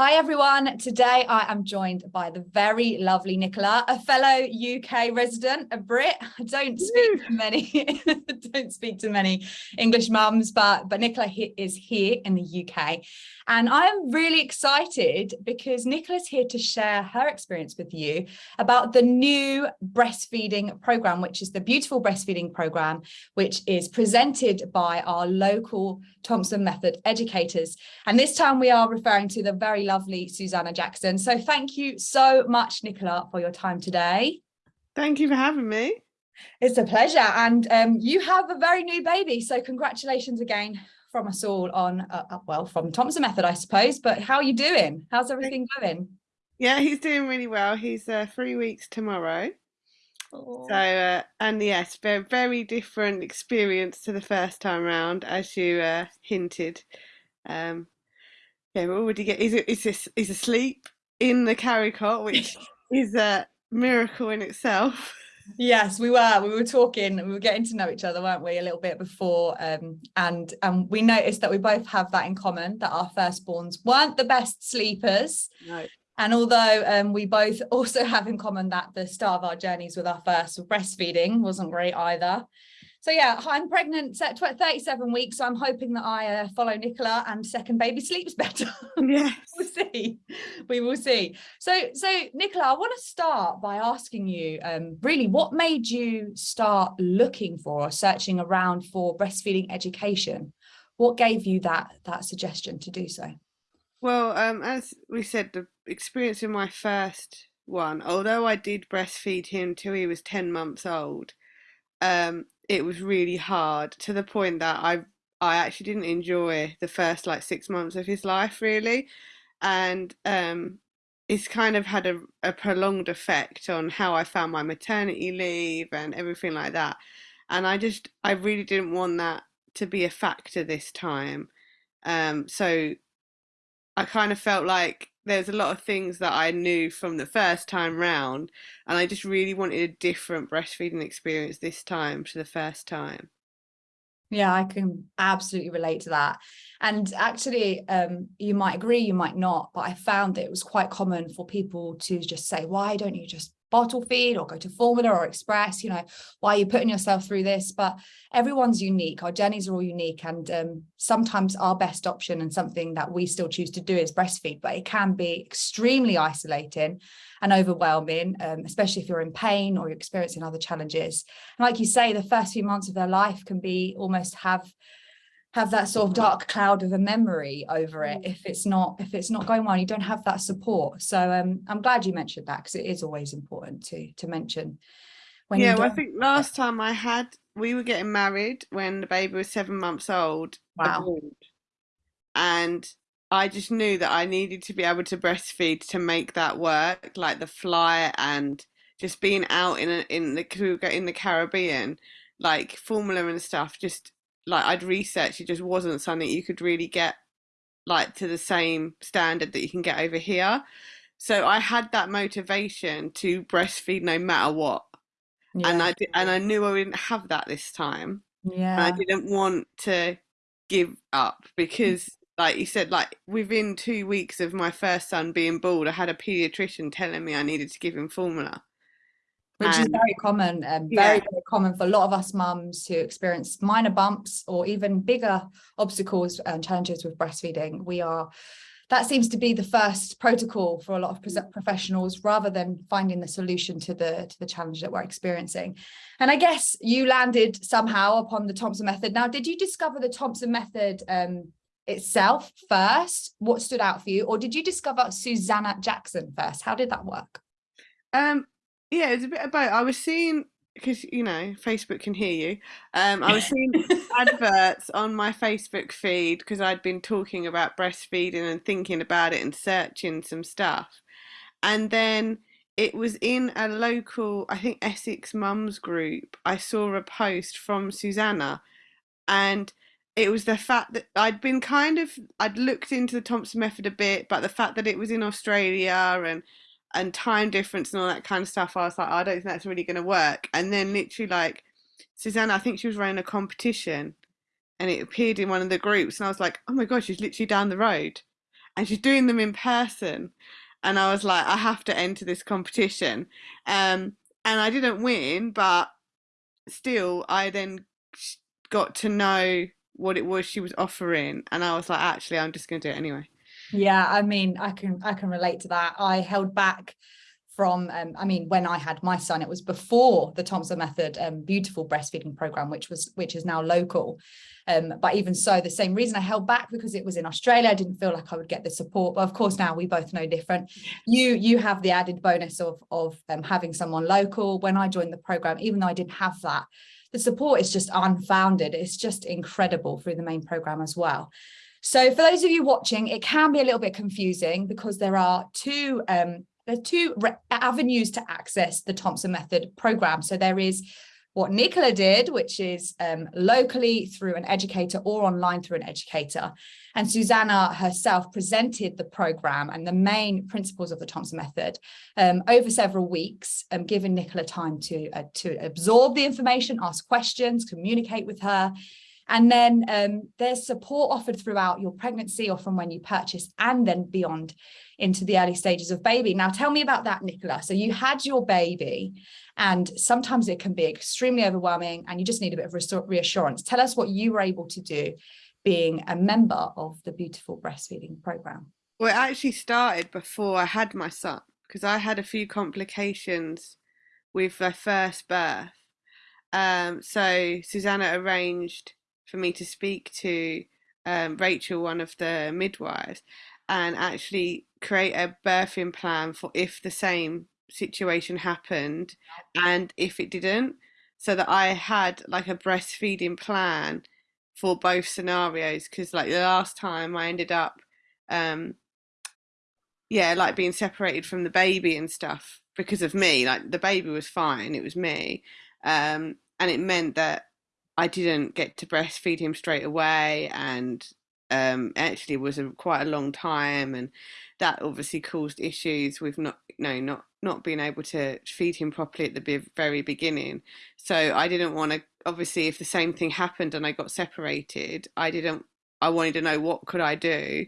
Hi everyone, today I am joined by the very lovely Nicola, a fellow UK resident, a Brit. I don't speak to many, don't speak to many English mums, but, but Nicola is here in the UK. And I'm really excited because Nicola's here to share her experience with you about the new breastfeeding program, which is the Beautiful Breastfeeding Program, which is presented by our local Thompson Method educators. And this time we are referring to the very lovely Susanna Jackson. So thank you so much, Nicola, for your time today. Thank you for having me. It's a pleasure. And um, you have a very new baby. So congratulations again from us all on, uh, uh, well, from Thompson Method, I suppose. But how are you doing? How's everything going? Yeah, he's doing really well. He's uh, three weeks tomorrow. So, uh, and yes, very, very different experience to the first time round, as you uh, hinted. Um, yeah, we're already get. He's, he's, he's asleep in the carry cot, which is a miracle in itself. Yes, we were. We were talking. We were getting to know each other, weren't we, a little bit before? Um, and and we noticed that we both have that in common. That our firstborns weren't the best sleepers. No. And although um, we both also have in common that the start of our journeys with our first breastfeeding wasn't great either. So yeah, I'm pregnant at 37 weeks, so I'm hoping that I uh, follow Nicola and second baby sleeps better. Yeah, we'll see. We will see. So, so Nicola, I want to start by asking you, um, really, what made you start looking for or searching around for breastfeeding education? What gave you that that suggestion to do so? Well, um, as we said, the experience in my first one, although I did breastfeed him till he was 10 months old, um, it was really hard to the point that I I actually didn't enjoy the first like six months of his life really. And um, it's kind of had a, a prolonged effect on how I found my maternity leave and everything like that. And I just, I really didn't want that to be a factor this time. Um, so I kind of felt like there's a lot of things that I knew from the first time round, and I just really wanted a different breastfeeding experience this time to the first time. Yeah, I can absolutely relate to that. And actually, um, you might agree, you might not, but I found that it was quite common for people to just say, why don't you just bottle feed or go to formula or express you know why are you putting yourself through this? But everyone's unique. Our journeys are all unique and um, sometimes our best option and something that we still choose to do is breastfeed but it can be extremely isolating and overwhelming um, especially if you're in pain or you're experiencing other challenges. And like you say the first few months of their life can be almost have have that sort of dark cloud of a memory over it mm. if it's not if it's not going well you don't have that support. So um, i'm glad you mentioned that because it is always important to to mention when yeah well, i think last time i had we were getting married when the baby was seven months old wow. abroad, and i just knew that i needed to be able to breastfeed to make that work like the flight and just being out in a, in the in the caribbean like formula and stuff just like I'd researched, it just wasn't something you could really get like to the same standard that you can get over here. So I had that motivation to breastfeed no matter what. Yeah. And I did, and I knew I didn't have that this time. Yeah. And I didn't want to give up mm. because like you said, like within two weeks of my first son being bald, I had a pediatrician telling me I needed to give him formula which is very common and yeah. very, very common for a lot of us mums who experience minor bumps or even bigger obstacles and challenges with breastfeeding. We are that seems to be the first protocol for a lot of professionals rather than finding the solution to the to the challenge that we're experiencing. And i guess you landed somehow upon the thompson method. Now did you discover the thompson method um, itself first? What stood out for you? Or did you discover susanna jackson first? How did that work? Um yeah, it's a bit about. I was seeing because you know Facebook can hear you. Um, I was seeing adverts on my Facebook feed because I'd been talking about breastfeeding and thinking about it and searching some stuff, and then it was in a local, I think Essex Mums group. I saw a post from Susanna, and it was the fact that I'd been kind of I'd looked into the Thompson method a bit, but the fact that it was in Australia and and time difference and all that kind of stuff, I was like, oh, I don't think that's really going to work. And then literally, like, Susanna, I think she was running a competition and it appeared in one of the groups. And I was like, oh my God, she's literally down the road. and she's doing them in person. And I was like, I have to enter this competition. Um, and I didn't win, but still, I then got to know what it was she was offering, and I was like, actually, I'm just going to do it anyway. Yeah, I mean, I can I can relate to that. I held back from um, I mean when I had my son it was before the Thompson method um, beautiful breastfeeding program which was which is now local. Um, but even so the same reason I held back because it was in Australia I didn't feel like I would get the support. But of course now we both know different. You you have the added bonus of of um, having someone local. When I joined the program even though I didn't have that the support is just unfounded. It's just incredible through the main program as well so for those of you watching, it can be a little bit confusing because there are two um, there are two avenues to access the Thompson Method program. So there is what Nicola did, which is um, locally through an educator or online through an educator. And Susanna herself presented the program and the main principles of the Thompson method um, over several weeks, um, giving Nicola time to, uh, to absorb the information, ask questions, communicate with her. And then um, there's support offered throughout your pregnancy or from when you purchase and then beyond into the early stages of baby. Now, tell me about that, Nicola. So you had your baby and sometimes it can be extremely overwhelming and you just need a bit of reassurance. Tell us what you were able to do being a member of the Beautiful Breastfeeding Programme. Well, it actually started before I had my son because I had a few complications with my first birth. Um, so Susanna arranged for me to speak to um, Rachel, one of the midwives, and actually create a birthing plan for if the same situation happened and if it didn't so that I had like a breastfeeding plan for both scenarios because like the last time I ended up um yeah like being separated from the baby and stuff because of me like the baby was fine it was me um and it meant that I didn't get to breastfeed him straight away and um, actually was a, quite a long time, and that obviously caused issues with not, no, not not being able to feed him properly at the very beginning. So I didn't want to. Obviously, if the same thing happened and I got separated, I didn't. I wanted to know what could I do,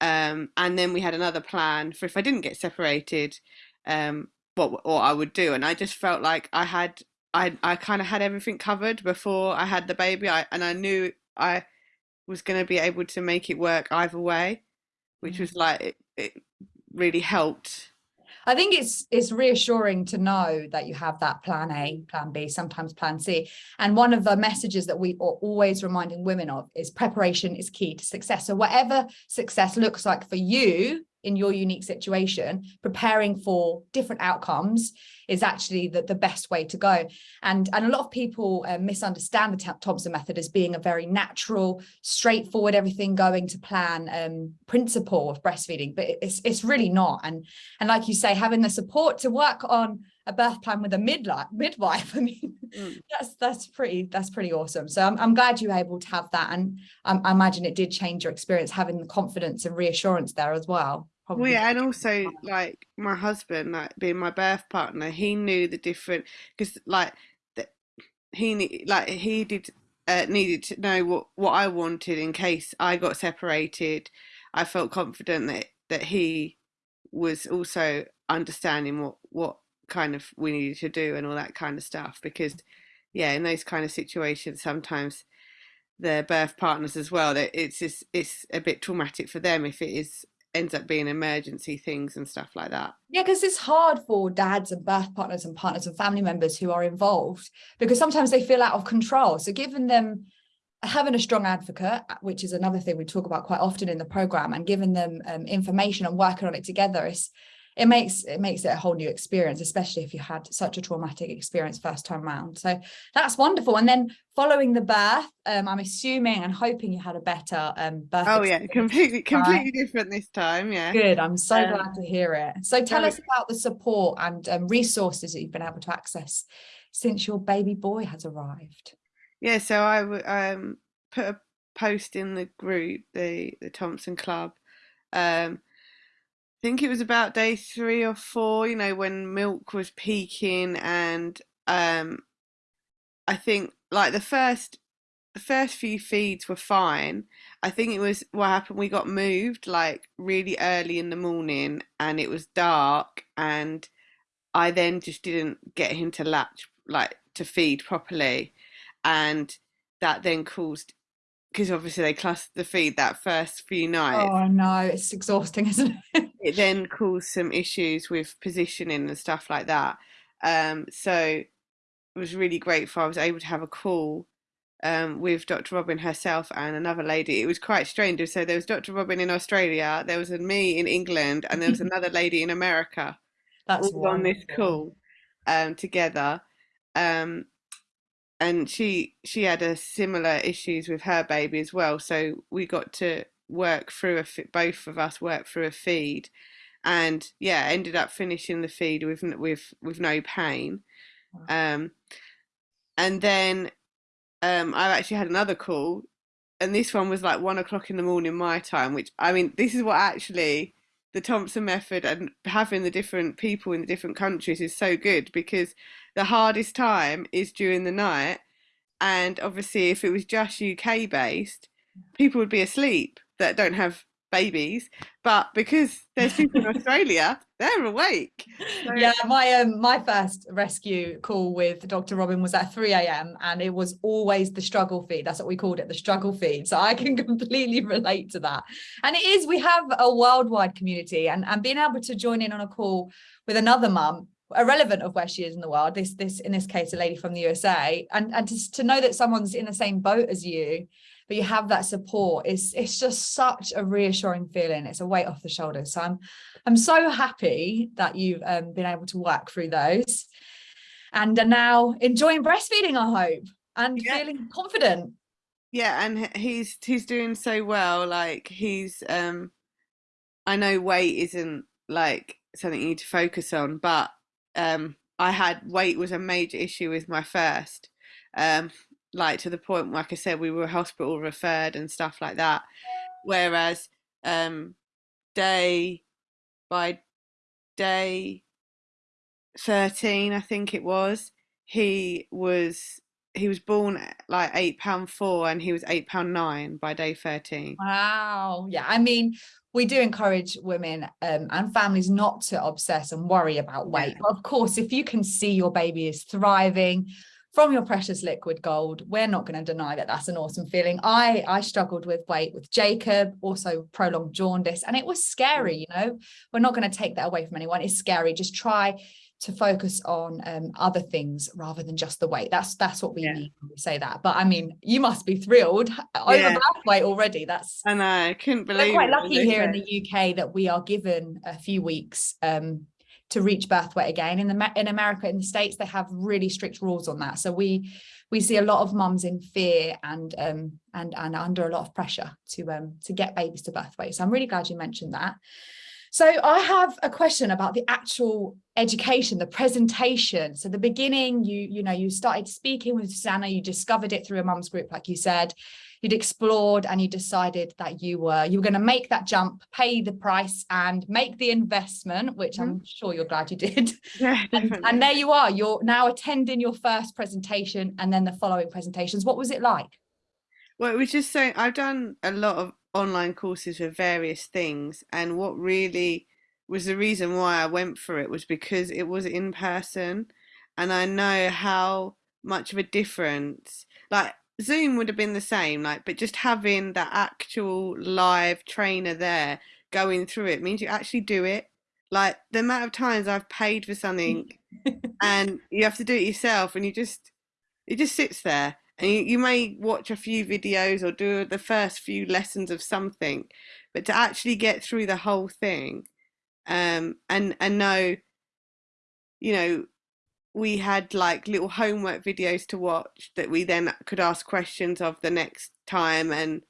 um, and then we had another plan for if I didn't get separated, um, what what I would do. And I just felt like I had I I kind of had everything covered before I had the baby. I and I knew I was going to be able to make it work either way, which mm. was like it, it really helped. I think it's it's reassuring to know that you have that plan A, plan B, sometimes plan C. And one of the messages that we are always reminding women of is preparation is key to success. So whatever success looks like for you, in your unique situation, preparing for different outcomes is actually the, the best way to go. And, and a lot of people uh, misunderstand the Thompson method as being a very natural, straightforward, everything going to plan um, principle of breastfeeding, but it's, it's really not. And, and like you say, having the support to work on a birth plan with a midlife midwife. I mean mm. that's that's pretty that's pretty awesome. So I'm, I'm glad you were able to have that. And um, i imagine it did change your experience having the confidence and reassurance there as well. Probably. well yeah and also like my husband like being my birth partner he knew the different because like that he like he did uh, needed to know what what i wanted in case i got separated. I felt confident that that he was also understanding what what kind of we needed to do and all that kind of stuff because yeah in those kind of situations sometimes their birth partners as well that it's just it's a bit traumatic for them if it is ends up being emergency things and stuff like that. Yeah because it's hard for dads and birth partners and partners and family members who are involved because sometimes they feel out of control. So giving them having a strong advocate which is another thing we talk about quite often in the program and giving them um, information and working on it together is it makes it makes it a whole new experience especially if you had such a traumatic experience first time round. So that's wonderful. And then following the birth um, i'm assuming and hoping you had a better um birth oh yeah completely completely different this time yeah. Good i'm so um, glad to hear it. So tell us about the support and um, resources that you've been able to access since your baby boy has arrived. Yeah so i um put a post in the group the the thompson club um think it was about day three or four, you know, when milk was peaking and um I think like the first the first few feeds were fine. I think it was what happened. We got moved like really early in the morning, and it was dark, and I then just didn't get him to latch like to feed properly, and that then caused because obviously they clustered the feed that first few nights. Oh no, it's exhausting, isn't it? it then caused some issues with positioning and stuff like that. Um, so it was really grateful I was able to have a call um, with Dr. Robyn herself and another lady. It was quite strange. So there was Dr. Robyn in Australia, there was me in England, and there was another lady in America. That's all on this call um, together. Um, and she she had a similar issues with her baby as well. So we got to work through a both of us worked through a feed, and yeah, ended up finishing the feed with with with no pain. Um, and then um, I actually had another call, and this one was like one o'clock in the morning my time. Which I mean, this is what actually the Thompson method and having the different people in the different countries is so good because the hardest time is during the night. And obviously, if it was just UK based, people would be asleep that don't have babies. But because there's people in Australia, they're awake. So... Yeah, my um my first rescue call with Dr. Robyn was at 3 a.m. and it was always the struggle feed. That's what we called it, the struggle feed. So I can completely relate to that. And it is, we have a worldwide community and, and being able to join in on a call with another mum irrelevant of where she is in the world this this in this case a lady from the usa and and to, to know that someone's in the same boat as you but you have that support. It's it's just such a reassuring feeling. It's a weight off the shoulders. So i'm i'm so happy that you've um, been able to work through those and are now enjoying breastfeeding i hope and yeah. feeling confident. Yeah and he's he's doing so well. Like he's um i know weight isn't like something you need to focus on but um i had weight was a major issue with my first um like to the point like i said we were hospital referred and stuff like that. Whereas um day by day 13 i think it was he was he was born like eight pound four and he was eight pound nine by day 13 wow. Yeah i mean we do encourage women um, and families not to obsess and worry about weight. Yeah. but of course if you can see your baby is thriving from your precious liquid gold we're not going to deny that that's an awesome feeling i i struggled with weight with jacob also prolonged jaundice and it was scary you know we're not going to take that away from anyone it's scary just try to focus on um, other things rather than just the weight. That's that's what we yeah. mean when we say that. But I mean, you must be thrilled over yeah. weight already. That's I know. I couldn't believe. We're quite lucky here in the UK that we are given a few weeks um, to reach birth weight again. In the in America, in the States, they have really strict rules on that. So we we see a lot of mums in fear and um and and under a lot of pressure to um to get babies to birth weight. So I'm really glad you mentioned that. So I have a question about the actual education, the presentation. So the beginning, you you know, you started speaking with Susanna, you discovered it through a mum's group, like you said. You'd explored and you decided that you were you were going to make that jump pay the price and make the investment which mm -hmm. i'm sure you're glad you did. Yeah, and, and, there you are you're now attending your first presentation and then the following presentations. What was it like? Well it was just so i've done a lot of online courses for various things and what really was the reason why i went for it was because it was in person and i know how much of a difference like Zoom would have been the same, like, but just having that actual live trainer there going through it means you actually do it. Like the amount of times I've paid for something and you have to do it yourself and you just it just sits there and you, you may watch a few videos or do the first few lessons of something, but to actually get through the whole thing um and and know you know we had like little homework videos to watch that we then could ask questions of the next time and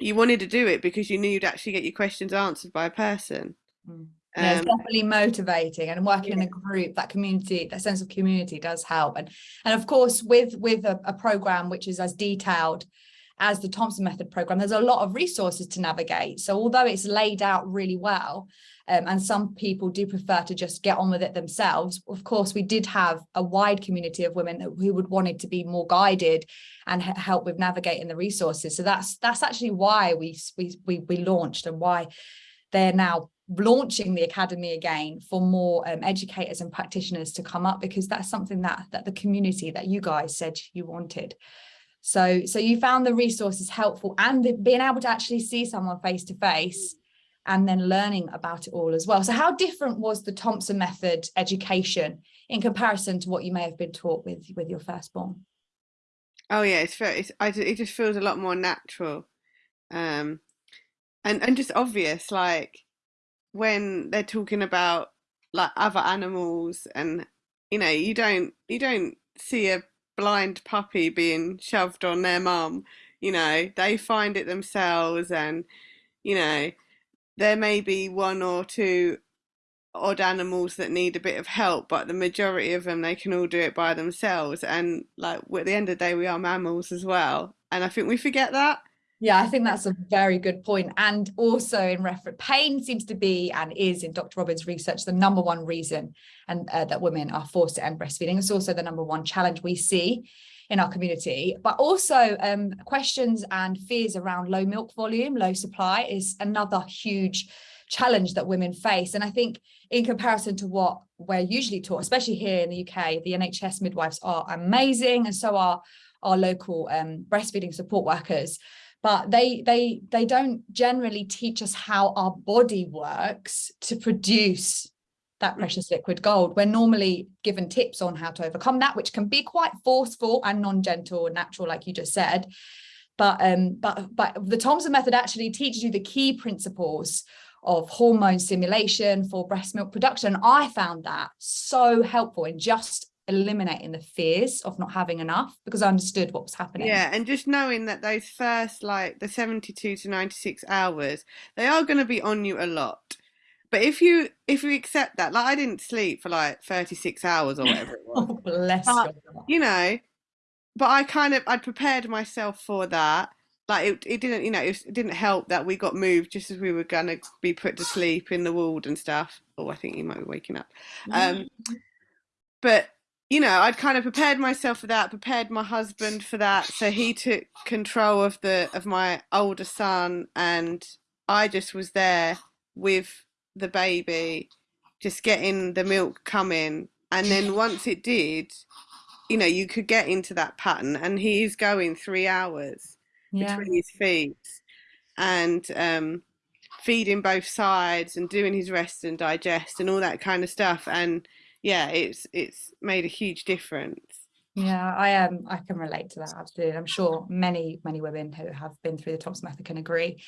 you wanted to do it because you knew you'd actually get your questions answered by a person mm. Yeah, it's um, definitely motivating and working yeah. in a group that community that sense of community does help and and of course with with a, a program which is as detailed as the Thompson Method program, there's a lot of resources to navigate. So although it's laid out really well, um, and some people do prefer to just get on with it themselves, of course, we did have a wide community of women who would wanted to be more guided and help with navigating the resources. So that's that's actually why we we we, we launched and why they're now launching the academy again for more um, educators and practitioners to come up because that's something that that the community that you guys said you wanted. So so you found the resources helpful and the, being able to actually see someone face to face and then learning about it all as well. So how different was the thompson method education in comparison to what you may have been taught with with your firstborn oh yeah it's very it's, I, it just feels a lot more natural. Um and and just obvious like when they're talking about like other animals and you know you don't you don't see a blind puppy being shoved on their mum you know they find it themselves and you know there may be one or two odd animals that need a bit of help but the majority of them they can all do it by themselves and like at the end of the day we are mammals as well and i think we forget that yeah, I think that's a very good point. And also in reference, pain seems to be and is in Dr. Robyn's research the number one reason and uh, that women are forced to end breastfeeding. It's also the number one challenge we see in our community, but also um, questions and fears around low milk volume, low supply is another huge challenge that women face. And I think in comparison to what we're usually taught, especially here in the UK, the NHS midwives are amazing and so are our local um, breastfeeding support workers but they they they don't generally teach us how our body works to produce that mm. precious liquid gold. We're normally given tips on how to overcome that which can be quite forceful and non-gentle and natural like you just said. But um but but the thompson method actually teaches you the key principles of hormone stimulation for breast milk production. I found that so helpful in just eliminating the fears of not having enough because I understood what was happening. Yeah, and just knowing that those first like the 72 to 96 hours, they are going to be on you a lot. But if you if you accept that, like I didn't sleep for like 36 hours or whatever it was. oh, bless but, you know, but I kind of I prepared myself for that. Like it, it didn't, you know, it, it didn't help that we got moved just as we were gonna be put to sleep in the ward and stuff. Oh, I think you might be waking up. Um, but you know, I'd kind of prepared myself for that, prepared my husband for that. So he took control of the of my older son, and I just was there with the baby, just getting the milk coming. And then once it did, you know, you could get into that pattern. And he's going three hours yeah. between his feet, and um, feeding both sides, and doing his rest and digest, and all that kind of stuff. And yeah, it's it's made a huge difference. Yeah, I am. Um, I can relate to that absolutely. I'm sure many many women who have been through the Thompson method can agree.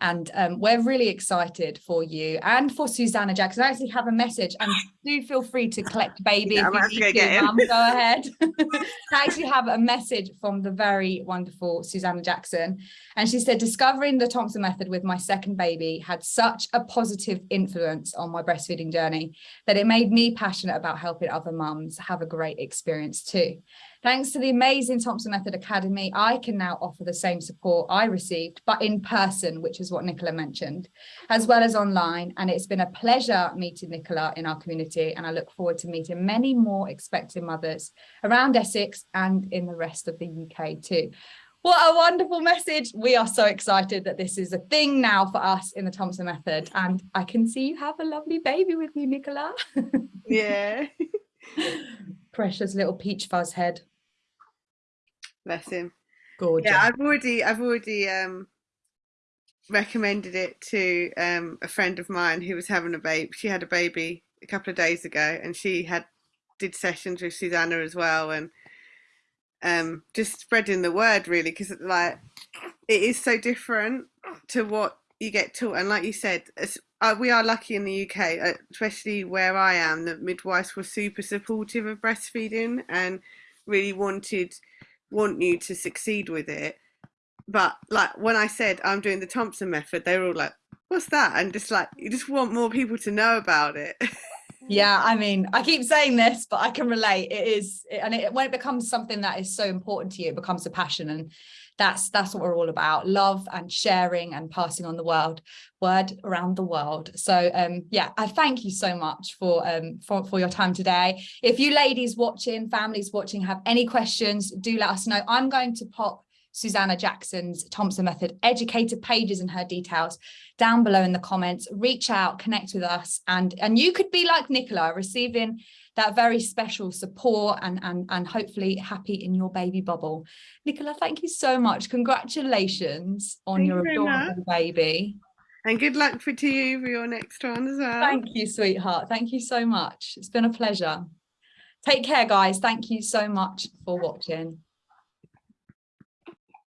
And um, we're really excited for you and for Susanna Jackson. I actually have a message and do feel free to collect baby yeah, if you need to, Mum, go ahead. I actually have a message from the very wonderful Susanna Jackson. And she said, discovering the Thompson method with my second baby had such a positive influence on my breastfeeding journey that it made me passionate about helping other mums have a great experience too. Thanks to the amazing Thompson Method Academy, I can now offer the same support I received, but in person, which is what Nicola mentioned, as well as online. And it's been a pleasure meeting Nicola in our community. And I look forward to meeting many more expecting mothers around Essex and in the rest of the UK too. What a wonderful message. We are so excited that this is a thing now for us in the Thompson Method. And I can see you have a lovely baby with you, Nicola. yeah. Precious little peach fuzz head. Bless him. Gorgeous. Yeah, I've already I've already um recommended it to um a friend of mine who was having a baby. She had a baby a couple of days ago and she had did sessions with Susanna as well and um just spreading the word really because like it is so different to what you get taught and like you said uh, we are lucky in the UK uh, especially where I am that midwives were super supportive of breastfeeding and really wanted want you to succeed with it. But like when I said I'm doing the Thompson method, they were all like, "What's that?" And just like you just want more people to know about it. Yeah, I mean, I keep saying this, but I can relate. It is, and it, when it becomes something that is so important to you, it becomes a passion, and that's that's what we're all about: love and sharing and passing on the world word around the world. So, um, yeah, I thank you so much for um for for your time today. If you ladies watching, families watching, have any questions, do let us know. I'm going to pop Susanna Jackson's Thompson Method educator pages and her details down below in the comments. Reach out, connect with us, and, and you could be like Nicola, receiving that very special support and, and, and hopefully happy in your baby bubble. Nicola, thank you so much. Congratulations on Thank your you adorable baby. And good luck for to you for your next one as well. Thank you, sweetheart. Thank you so much. It's been a pleasure. Take care, guys. Thank you so much for watching.